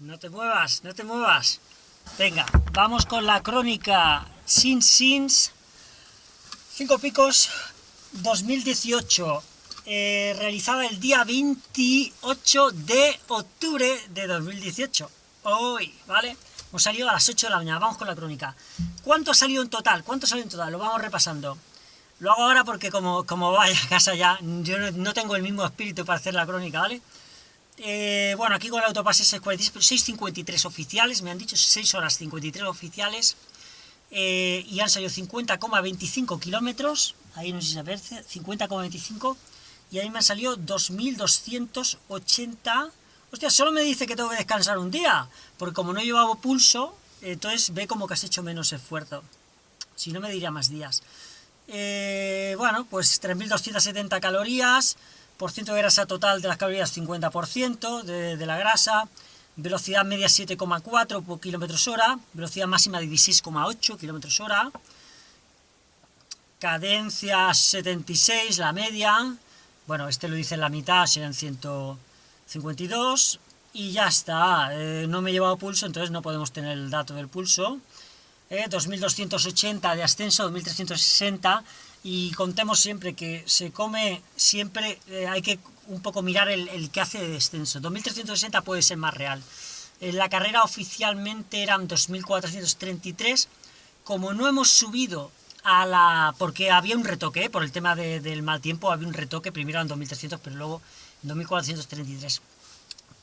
No te muevas, no te muevas. Venga, vamos con la crónica Sin Sins. Cinco Picos 2018. Eh, realizada el día 28 de octubre de 2018. Hoy, ¿vale? Hemos salido a las 8 de la mañana. Vamos con la crónica. ¿Cuánto ha salido en total? ¿Cuánto salido en total? Lo vamos repasando. Lo hago ahora porque como, como vaya a casa ya, yo no, tengo el mismo espíritu para hacer la crónica, ¿vale? Eh, bueno, aquí con el autopase 6.53 oficiales, me han dicho 6 horas 53 oficiales, eh, y han salido 50,25 kilómetros, ahí no sé si se ve, 50,25, y ahí me han salido 2.280... Hostia, solo me dice que tengo que descansar un día, porque como no llevaba pulso, entonces ve como que has hecho menos esfuerzo. Si no me diría más días. Eh, bueno, pues 3.270 calorías, por ciento de grasa total de las calorías 50% de, la grasa, velocidad media 7,4 por kilómetros hora, velocidad máxima de 16,8 kilómetros hora, cadencia 76, la media, bueno, este lo dice en la mitad, serán 152, y ya está, eh, no me he llevado pulso, entonces no podemos tener el dato del pulso, 2280 eh, de ascenso, 2360, y contemos siempre que se come, siempre eh, hay que un poco mirar el, que hace de descenso. 2360 puede ser más real. En la carrera oficialmente eran 2433, como no hemos subido a la... porque había un retoque, ¿eh? por el tema del mal tiempo había un retoque, primero en 2300, pero luego en 2433.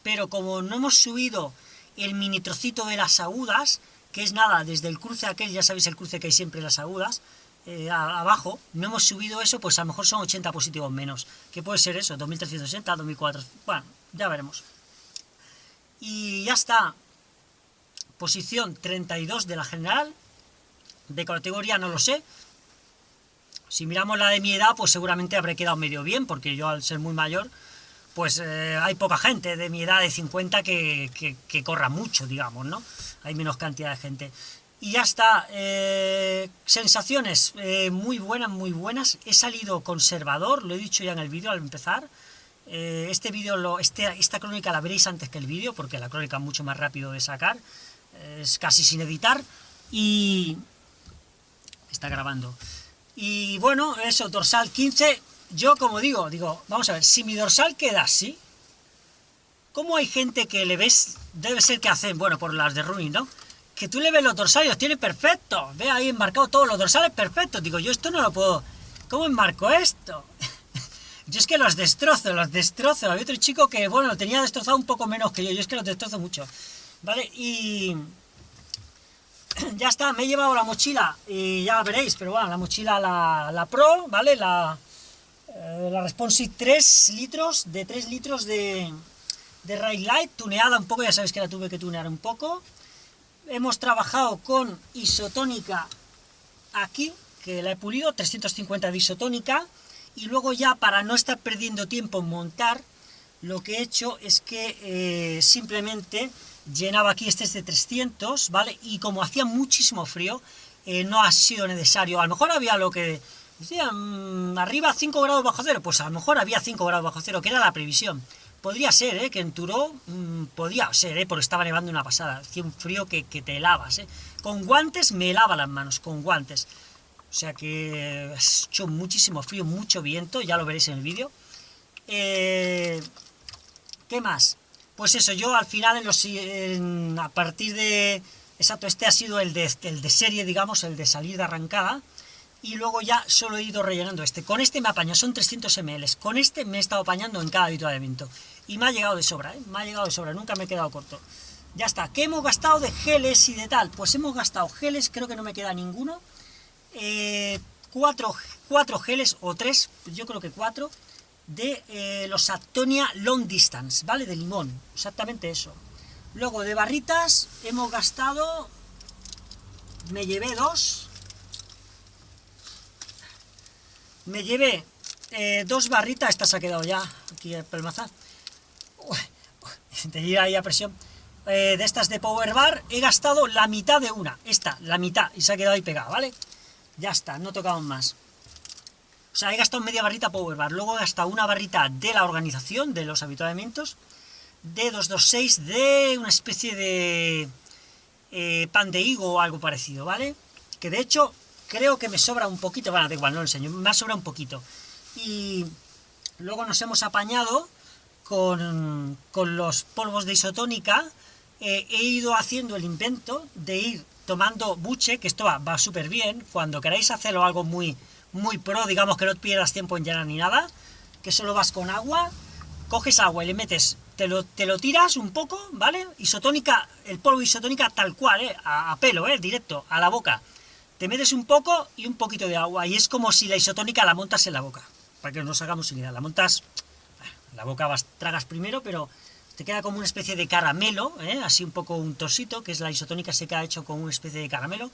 Pero como no hemos subido el mini trocito de las agudas, que es nada, desde el cruce aquel, ya sabéis el cruce que hay siempre las agudas, eh, abajo, no hemos subido eso, pues a lo mejor son 80 positivos menos. ¿Qué puede ser eso? 2360, 2400, bueno, ya veremos. Y ya está. Posición 32 de la general. De categoría no lo sé. Si miramos la de mi edad, pues seguramente habré quedado medio bien, porque yo al ser muy mayor, pues eh, hay poca gente de mi edad de 50 que, que, corra mucho, digamos, ¿no? Hay menos cantidad de gente. Y ya está, eh, sensaciones eh, muy buenas, muy buenas. He salido conservador, lo he dicho ya en el vídeo al empezar. este vídeo, este, esta crónica la veréis antes que el vídeo, porque la crónica es mucho más rápido de sacar, es casi sin editar. Y... está grabando. Y bueno, eso, dorsal 15, yo como digo, digo, vamos a ver, si mi dorsal queda así, ¿cómo hay gente que le ves, debe ser que hacen, bueno, por las de running, ¿no? Que tú le ves los dorsales, tiene perfecto, ve ahí enmarcado todos los dorsales perfectos, digo, yo esto no lo puedo, ¿cómo enmarco esto? yo es que los destrozo, los destrozo, había otro chico que, bueno, lo tenía destrozado un poco menos que yo, yo es que los destrozo mucho, ¿vale? Y ya está, me he llevado la mochila y ya veréis, pero bueno, la mochila, la, la Pro, ¿vale? La, eh, la Responsive 3 litros, de 3 litros de, de Rail Light, tuneada un poco, ya sabéis que la tuve que tunear un poco. Hemos trabajado con isotónica aquí, que la he pulido, 350 de isotónica, y luego ya para no estar perdiendo tiempo en montar, lo que he hecho es que eh, simplemente llenaba aquí, este es de 300, ¿vale? Y como hacía muchísimo frío, eh, no ha sido necesario, a lo mejor había lo que Decían, mm, arriba 5 grados bajo cero, pues a lo mejor había 5 grados bajo cero, que era la previsión. Podría ser, ¿eh? Que en Turó, mm, podía ser, ¿eh? Porque estaba nevando una pasada, hacía un frío que, te helavas, ¿eh? Con guantes me helaba las manos, con guantes. O sea que ha hecho muchísimo frío, mucho viento, ya lo veréis en el vídeo. Eh, ¿Qué más? Pues eso, yo al final, a partir de... Exacto, este ha sido el de, serie, digamos, el de salir de arrancada y luego ya solo he ido rellenando este. Con este me apaño, son 300 ml. Con este me he estado apañando en cada avituallamiento. Y me ha llegado de sobra, ¿eh? Me ha llegado de sobra, nunca me he quedado corto. Ya está. ¿Qué hemos gastado de geles y de tal? Pues hemos gastado geles, creo que no me queda ninguno. Eh, cuatro, geles, o tres, yo creo que cuatro, de eh, los Actonia Long Distance, ¿vale? De limón, exactamente eso. Luego de barritas hemos gastado, me llevé dos, Me llevé eh, dos barritas, esta se ha quedado ya aquí pelmazada. Tenía ahí a presión. Eh, de estas de Power Bar, he gastado la mitad de una, esta, la mitad, y se ha quedado ahí pegada, ¿vale? Ya está, no tocamos más. O sea, he gastado media barrita Power Bar, luego he gastado una barrita de la organización, de los habituamientos, D226 de una especie de eh, pan de higo o algo parecido, ¿vale? Que de hecho creo que me sobra un poquito, bueno, da igual, no lo enseño, me sobra un poquito. Y luego nos hemos apañado con, los polvos de isotónica, eh, he ido haciendo el invento de ir tomando buche, que esto va, súper bien, cuando queráis hacerlo algo muy, muy pro, digamos que no pierdas tiempo en llenar ni nada, que solo vas con agua, coges agua y le metes, te lo, te lo tiras un poco, ¿vale? Isotónica, el polvo isotónica tal cual, ¿eh? A, pelo, ¿eh? Directo, a la boca. Te metes un poco y un poquito de agua, y es como si la isotónica la montas en la boca, para que nos hagamos idea, la montas, la boca vas, tragas primero, pero te queda como una especie de caramelo, ¿eh? así un poco un tosito, que es la isotónica se queda hecho con una especie de caramelo,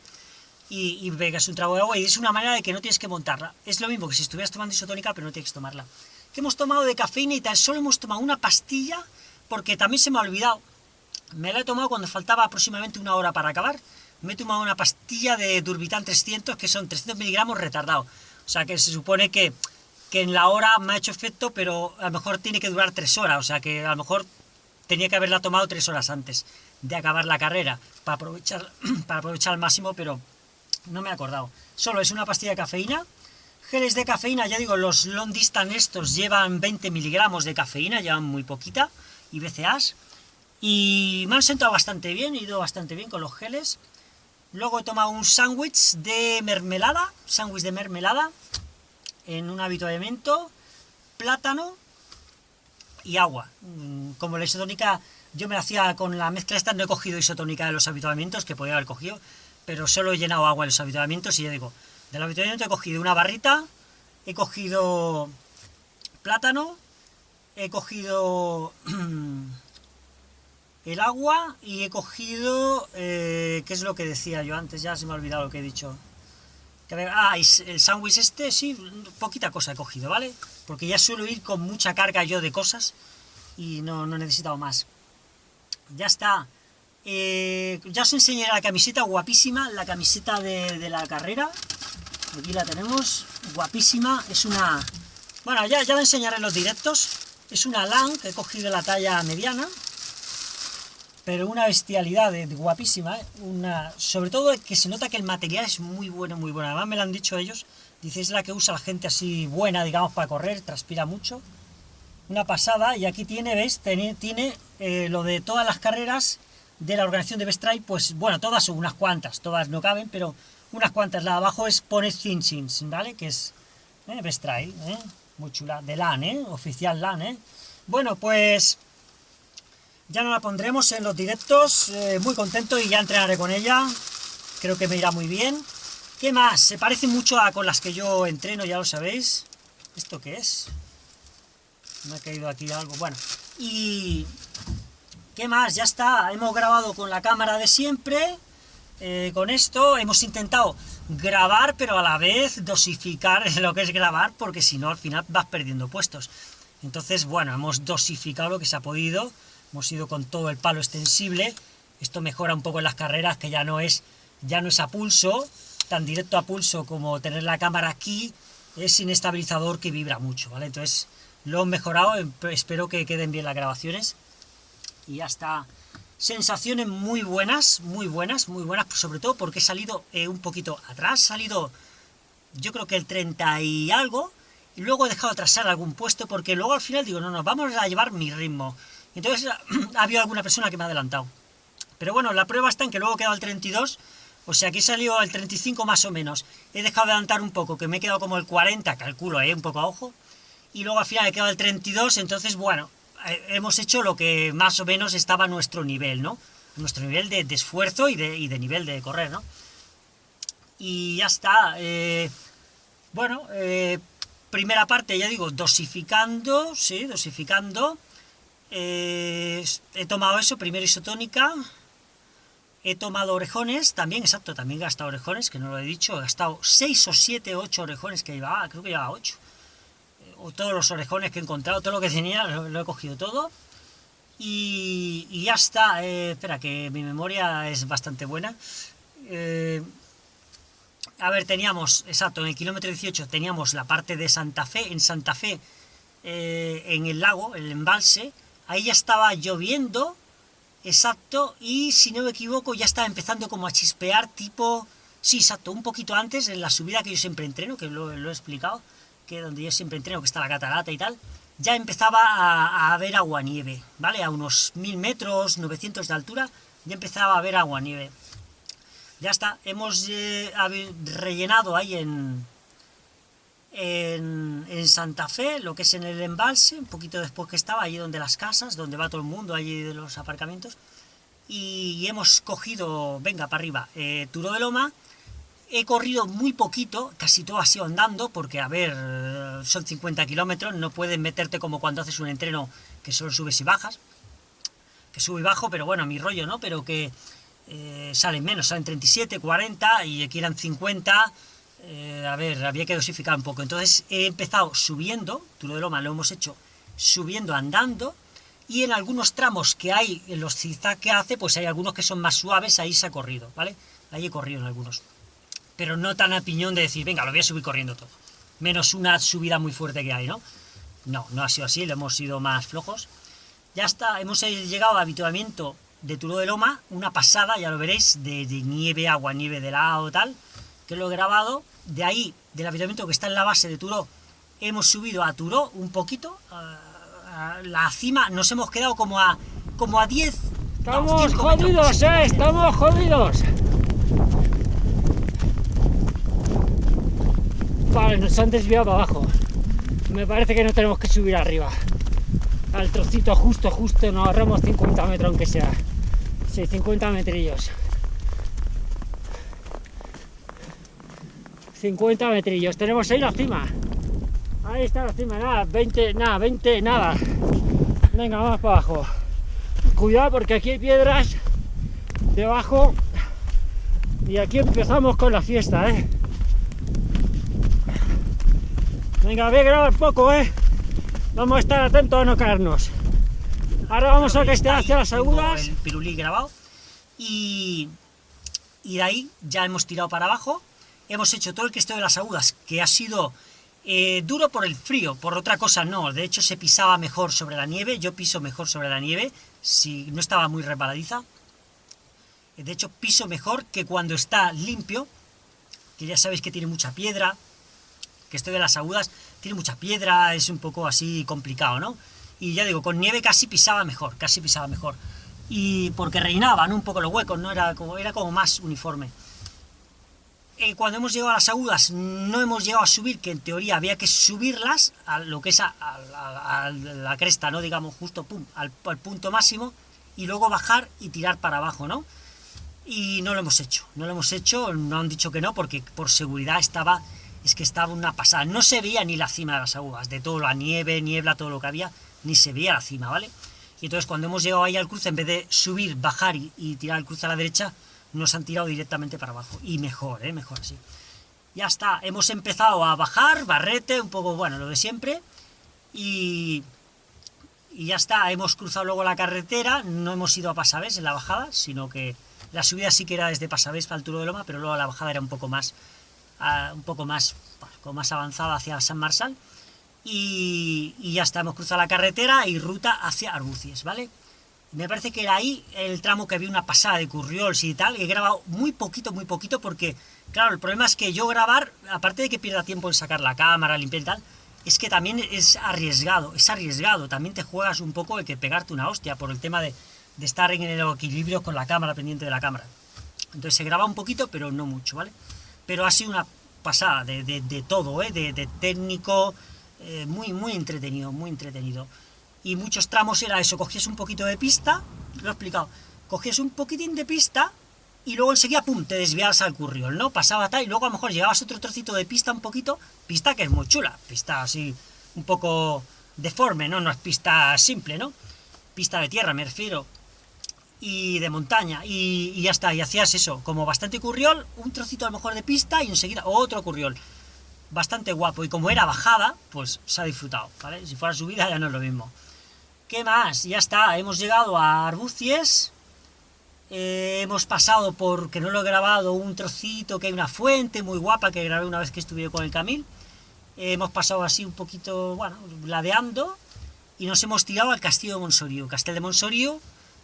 y, y pegas un trago de agua, y es una manera de que no tienes que montarla. Es lo mismo que si estuvieras tomando isotónica, pero no tienes que tomarla. Que hemos tomado de cafeína y tan solo hemos tomado una pastilla, porque también se me ha olvidado. Me la he tomado cuando faltaba aproximadamente una hora para acabar. Me he tomado una pastilla de Durbitan 300, que son 300 miligramos retardado. O sea que se supone que, que en la hora me ha hecho efecto, pero a lo mejor tiene que durar tres horas. O sea que a lo mejor tenía que haberla tomado tres horas antes de acabar la carrera, para aprovechar, para aprovechar al máximo, pero no me he acordado. Solo es una pastilla de cafeína, geles de cafeína, ya digo, los long distance estos llevan 20 miligramos de cafeína, llevan muy poquita, y BCAs, y me han sentado bastante bien, he ido bastante bien con los geles. Luego he tomado un sándwich de mermelada, sándwich de mermelada, en un habituamiento, plátano, y agua. Mm, como la isotónica, yo me hacía con la mezcla esta, no he cogido isotónica de los habituamientos, que podía haber cogido, pero solo he llenado agua en los habituamientos y ya digo, del habituamiento he cogido una barrita, he cogido plátano, he cogido el agua y he cogido, eh, ¿qué es lo que decía yo antes? Ya se me ha olvidado lo que he dicho. Ah, el sándwich este, sí, poquita cosa he cogido, ¿vale? porque ya suelo ir con mucha carga yo de cosas y no, no he necesitado más. Ya está. Eh, ya os enseñaré la camiseta guapísima, la camiseta de, la carrera. Aquí la tenemos, guapísima. Es una... Bueno, ya, ya la enseñaré en los directos. Es una LAN que he cogido la talla mediana. Pero una bestialidad de, guapísima, ¿eh? Una, sobre todo que se nota que el material es muy bueno, muy bueno. Además me lo han dicho ellos, Dice, es la que usa la gente así buena, digamos, para correr, transpira mucho. Una pasada, y aquí tiene, ¿ves? Tiene, eh, lo de todas las carreras de la organización de Best pues bueno, todas son unas cuantas, todas no caben, pero unas cuantas. La abajo es Pone Thinsins, ¿vale? Que es eh, Best ¿eh? Muy chula, de LAN, ¿eh? Oficial LAN, ¿eh? Bueno, pues ya no la pondremos en los directos, eh, muy contento y ya entrenaré con ella, creo que me irá muy bien. ¿Qué más? Se parece mucho a con las que yo entreno, ya lo sabéis. ¿Esto qué es? Me ha caído aquí algo. Bueno, y... ¿Qué más? Ya está. Hemos grabado con la cámara de siempre. Eh, con esto hemos intentado grabar, pero a la vez dosificar lo que es grabar, porque si no, al final vas perdiendo puestos. Entonces, bueno, hemos dosificado lo que se ha podido. Hemos ido con todo el palo extensible. Esto mejora un poco en las carreras, que ya no es, ya no es a pulso, tan directo a pulso como tener la cámara aquí, es sin estabilizador que vibra mucho, ¿vale? Entonces lo he mejorado, em, espero que queden bien las grabaciones. Y ya está. Sensaciones muy buenas, muy buenas, muy buenas, sobre todo porque he salido eh, un poquito atrás, he salido yo creo que el 30 y algo, y luego he dejado atrasar algún puesto, porque luego al final digo, no, no, vamos a llevar mi ritmo. Entonces ha habido alguna persona que me ha adelantado. Pero bueno, la prueba está en que luego he quedado el 32, o sea, aquí salió el 35 más o menos. He dejado de adelantar un poco, que me he quedado como el 40, calculo, ¿eh? un poco a ojo. Y luego al final he quedado el 32, entonces, bueno, eh, hemos hecho lo que más o menos estaba a nuestro nivel, ¿no? Nuestro nivel de, esfuerzo y de, nivel de correr, ¿no? Y ya está. Eh, bueno, eh, primera parte, ya digo, dosificando, sí, dosificando. He tomado eso, primero isotónica, He tomado orejones, también, exacto, también he gastado orejones, que no lo he dicho, he gastado 6 o 7, 8 orejones que llevaba, creo que llevaba 8. Eh, o todos los orejones que he encontrado, todo lo que tenía, lo, he cogido todo. Y, ya está, eh, espera, que mi memoria es bastante buena. Eh, a ver, teníamos, exacto, en el kilómetro 18 teníamos la parte de Santa Fe, en Santa Fe, en el lago, el embalse, ahí ya estaba lloviendo, exacto, y si no me equivoco ya estaba empezando como a chispear tipo... Sí, exacto, un poquito antes, en la subida que yo siempre entreno, que lo, he explicado, que donde yo siempre entreno, que está la catarata y tal, ya empezaba a, haber agua-nieve, ¿vale? A unos 1000 metros, 900 de altura, ya empezaba a haber agua-nieve. Ya está, hemos eh, rellenado ahí en, en, Santa Fe, lo que es en el embalse, un poquito después que estaba, allí donde las casas, donde va todo el mundo, allí de los aparcamientos, y, hemos cogido, venga, para arriba, eh, Turo de Loma, he corrido muy poquito, casi todo ha sido andando, porque, a ver, son 50 kilómetros, no puedes meterte como cuando haces un entreno que solo subes y bajas, que sube y bajo, pero bueno, mi rollo, ¿no? Pero que eh, salen menos, salen 37, 40, y aquí eran 50, eh, a ver, había que dosificar un poco. Entonces he empezado subiendo, Turo de Loma lo hemos hecho subiendo, andando, y en algunos tramos que hay, en los zigzag que hace, pues hay algunos que son más suaves, ahí se ha corrido, ¿vale? Ahí he corrido en algunos. Pero no tan a piñón de decir, venga, lo voy a subir corriendo todo. Menos una subida muy fuerte que hay, ¿no? No, no ha sido así, lo hemos sido más flojos. Ya está, hemos llegado al habituamiento de Turo de Loma, una pasada, ya lo veréis, de, de nieve, agua, nieve de lado, tal, que lo he grabado, de ahí, del habitamiento que está en la base de Turó, hemos subido a Turó un poquito, a, la cima, nos hemos quedado como a como a 10... Estamos jodidos, eh, estamos jodidos. Vale, nos han desviado abajo. Me parece que no tenemos que subir arriba. Al trocito justo, justo, nos ahorramos 50 metros aunque sea. Sí, 50 metrillos. 50 metrillos. Tenemos ahí la cima. Ahí está la cima, nada, 20, nada, 20, nada. Venga, vamos para abajo. Cuidado porque aquí hay piedras debajo. Y aquí empezamos con la fiesta, ¿eh? Venga, voy a grabar poco, ¿eh? Vamos a estar atentos a no caernos. Ahora vamos a que esté hacia las agudas. El pirulí grabado. Y, y de ahí ya hemos tirado para abajo hemos hecho todo el cresteo de las agudas, que ha sido eh, duro por el frío, por otra cosa no, de hecho se pisaba mejor sobre la nieve, yo piso mejor sobre la nieve, si no estaba muy resbaladiza, de hecho piso mejor que cuando está limpio, que ya sabéis que tiene mucha piedra, que esto de las agudas tiene mucha piedra, es un poco así complicado, ¿no? Y ya digo, con nieve casi pisaba mejor, casi pisaba mejor. Y porque reinaban un poco los huecos, ¿no? Era como, era como más uniforme. Eh, cuando hemos llegado a las agudas no hemos llegado a subir, que en teoría había que subirlas a lo que es a, la cresta, ¿no? Digamos, justo al, punto máximo, y luego bajar y tirar para abajo, ¿no? Y no lo hemos hecho, no lo hemos hecho, no han dicho que no, porque por seguridad estaba, es que estaba una pasada, no se veía ni la cima de las agudas, de todo la nieve, niebla, todo lo que había, ni se veía la cima, ¿vale? Y entonces cuando hemos llegado ahí al cruce, en vez de subir, bajar y, y tirar el cruce a la derecha, nos han tirado directamente para abajo. Y mejor, ¿eh? Mejor así. Ya está, hemos empezado a bajar, barrete, un poco, bueno, lo de siempre. Y, ya está, hemos cruzado luego la carretera, no hemos ido a Pasavés en la bajada, sino que la subida sí que era desde Pasavés para el Turo de Loma, pero luego la bajada era un poco más, un poco más, más avanzada hacia San Marsal. Y, y, ya está, hemos cruzado la carretera y ruta hacia Arbucies, ¿vale? Me parece que era ahí el tramo que había una pasada de curriols y tal, he grabado muy poquito, muy poquito, porque, claro, el problema es que yo grabar, aparte de que pierda tiempo en sacar la cámara, limpiar y tal, es que también es arriesgado, es arriesgado, también te juegas un poco de que pegarte una hostia por el tema de, estar en el equilibrio con la cámara, pendiente de la cámara. Entonces se graba un poquito, pero no mucho, ¿vale? Pero ha sido una pasada de, todo, ¿eh? De, técnico, eh, muy, muy entretenido, muy entretenido y muchos tramos era eso, cogías un poquito de pista, lo he explicado, cogías un poquitín de pista y luego enseguida, pum, te desviabas al curriol, ¿no? Pasaba tal y luego a lo mejor llegabas otro trocito de pista un poquito, pista que es muy chula, pista así un poco deforme, ¿no? No es pista simple, ¿no? Pista de tierra, me refiero, y de montaña, y, y ya está, y hacías eso, como bastante curriol, un trocito a lo mejor de pista y enseguida otro curriol. Bastante guapo, y como era bajada, pues se ha disfrutado, ¿vale? Si fuera subida ya no es lo mismo. ¿Qué más? Ya está, hemos llegado a Arbucies. Eh, hemos pasado por, que no lo he grabado, un trocito que hay una fuente muy guapa que grabé una vez que estuve con el Camil. hemos pasado así un poquito, bueno, ladeando. y nos hemos tirado al Castillo de Monsorío. Castel de Monsorío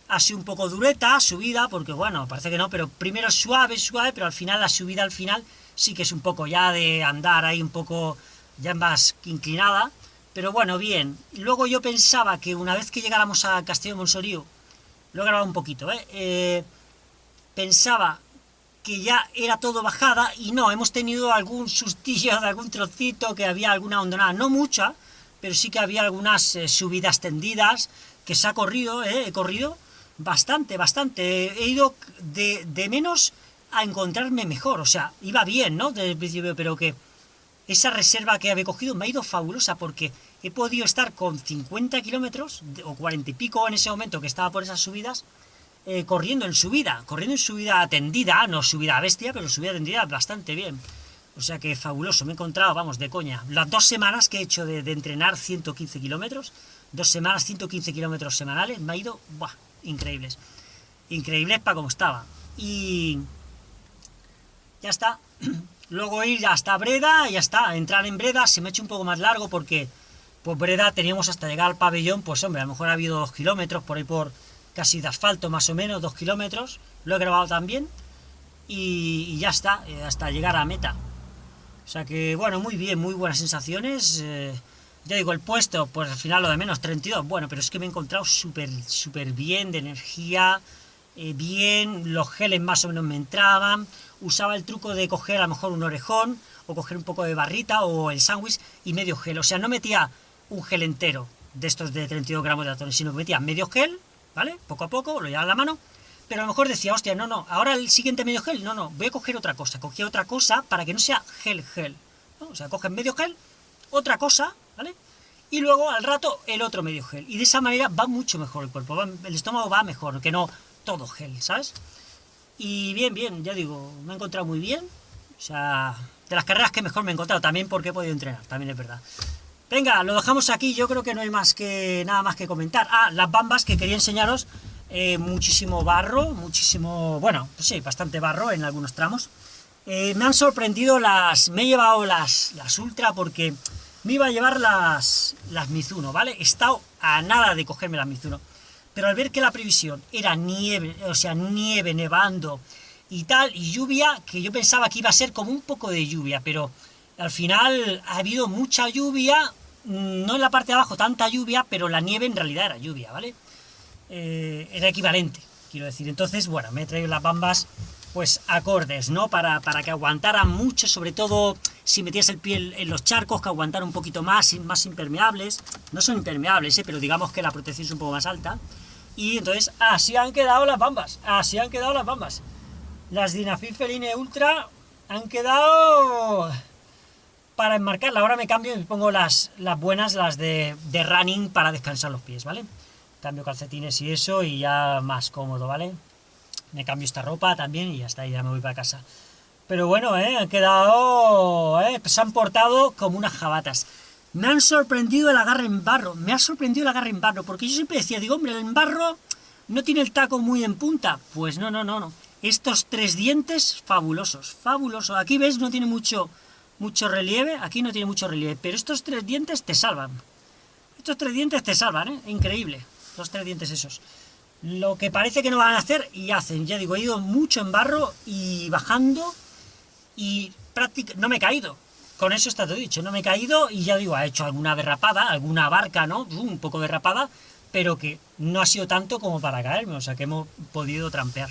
ha sido un poco dureta, subida, porque bueno, parece que no, pero primero suave, suave, pero al final la subida al final sí que es un poco ya de andar ahí un poco ya más inclinada, pero bueno, bien. Luego yo pensaba que una vez que llegáramos al Castillo Monsorío, lo he grabado un poquito, ¿eh? ¿eh? pensaba que ya era todo bajada y no, hemos tenido algún sustillo de algún trocito, que había alguna hondonada, no mucha, pero sí que había algunas eh, subidas tendidas, que se ha corrido, ¿eh? he corrido bastante, bastante, he ido de, de, menos a encontrarme mejor, o sea, iba bien, ¿no? Desde el principio, pero que esa reserva que había cogido me ha ido fabulosa, porque he podido estar con 50 kilómetros, o 40 y pico en ese momento que estaba por esas subidas, eh, corriendo en subida, corriendo en subida tendida, no subida bestia, pero subida tendida bastante bien. O sea que fabuloso, me he encontrado, vamos, de coña. Las dos semanas que he hecho de, entrenar 115 kilómetros, dos semanas 115 kilómetros semanales, me ha ido, ¡buah! Increíbles. Increíbles para como estaba. Y ya está. Luego ir hasta Breda, ya está. Entrar en Breda se me ha hecho un poco más largo porque, pues Breda teníamos hasta llegar al pabellón, pues hombre, a lo mejor ha habido dos kilómetros por ahí por casi de asfalto más o menos, dos kilómetros, lo he grabado también, y, ya está, eh, hasta llegar a meta. O sea que, bueno, muy bien, muy buenas sensaciones. Eh, ya digo, el puesto, pues al final lo de menos, 32, bueno, pero es que me he encontrado súper, súper bien, de energía, eh, bien, los geles más o menos me entraban, usaba el truco de coger a lo mejor un orejón, o coger un poco de barrita, o el sándwich, y medio gel, o sea, no metía un gel entero de estos de 32 gramos de atones, sino que metía medio gel, ¿vale? Poco a poco, lo llevaba a la mano, pero a lo mejor decía, hostia, no, no, ahora el siguiente medio gel, no, no, voy a coger otra cosa, cogía otra cosa para que no sea gel, gel, O sea, coges medio gel, otra cosa, ¿vale? Y luego al rato el otro medio gel, y de esa manera va mucho mejor el cuerpo, el estómago va mejor, que no todo gel, ¿sabes? Y bien, bien, ya digo, me he encontrado muy bien, o sea, de las carreras que mejor me he encontrado, también porque he podido entrenar, también es verdad. Venga, lo dejamos aquí, yo creo que no hay más que nada más que comentar. Ah, las bambas que quería enseñaros, eh, muchísimo barro, muchísimo, bueno, pues sí, bastante barro en algunos tramos. Eh, me han sorprendido las, me he llevado las, las Ultra porque me iba a llevar las, las Mizuno, ¿vale? He estado a nada de cogerme las Mizuno, pero al ver que la previsión era nieve, o sea, nieve, nevando y tal, y lluvia, que yo pensaba que iba a ser como un poco de lluvia, pero al final ha habido mucha lluvia, no en la parte de abajo tanta lluvia, pero la nieve en realidad era lluvia, ¿vale? Eh, era equivalente, quiero decir. Entonces, bueno, me he traído las bambas, pues, acordes, ¿no? Para, para que aguantaran mucho, sobre todo si metías el pie en los charcos, que aguantaran un poquito más, más impermeables. No son impermeables, ¿eh? Pero digamos que la protección es un poco más alta. Y entonces, así han quedado las bambas, así han quedado las bambas. Las Dinafil Feline Ultra han quedado para enmarcarla. Ahora me cambio y pongo las, las buenas, las de, de running para descansar los pies, ¿vale? Cambio calcetines y eso y ya más cómodo, ¿vale? Me cambio esta ropa también y ya está, ya me voy para casa. Pero bueno, ¿eh? Han quedado... ¿eh? Se han portado como unas jabatas. Me han sorprendido el agarre en barro, me ha sorprendido el agarre en barro, porque yo siempre decía, digo, hombre, el barro no tiene el taco muy en punta. Pues no, no, no, no. Estos tres dientes, fabulosos, fabulosos. Aquí ves, no tiene mucho mucho relieve, aquí no tiene mucho relieve, pero estos tres dientes te salvan. Estos tres dientes te salvan, ¿eh? Increíble, los tres dientes esos. Lo que parece que no van a hacer, y hacen. Ya digo, he ido mucho en barro y bajando, y prácticamente no me he caído. Con eso está todo dicho, no me he caído, y ya digo, ha hecho alguna derrapada, alguna barca, ¿no? Un poco derrapada, pero que no ha sido tanto como para caerme, o sea que hemos podido trampear.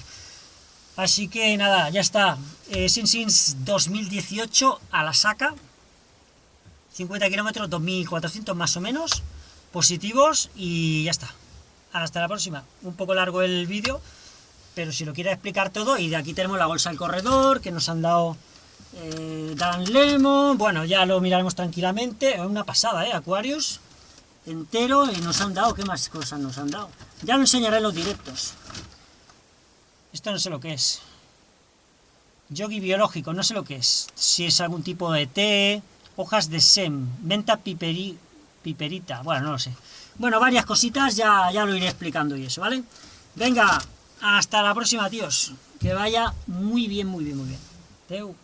Así que nada, ya está. Eh, Sin 2018 a la saca. 50 kilómetros, 2400 más o menos. Positivos y ya está. Hasta la próxima. Un poco largo el vídeo, pero si lo quiere explicar todo. Y de aquí tenemos la bolsa del corredor que nos han dado eh, Dan Lemon. Bueno, ya lo miraremos tranquilamente. Una pasada, ¿eh? Aquarius entero y nos han dado, ¿qué más cosas nos han dado? Ya lo enseñaré en los directos. Esto no sé lo que es. Yogi biológico, no sé lo que es. Si es algún tipo de té, hojas de sem, menta piperi, piperita, bueno, no lo sé. Bueno, varias cositas, ya, ya lo iré explicando y eso, ¿vale? Venga, hasta la próxima, tíos. Que vaya muy bien, muy bien, muy bien. Teu.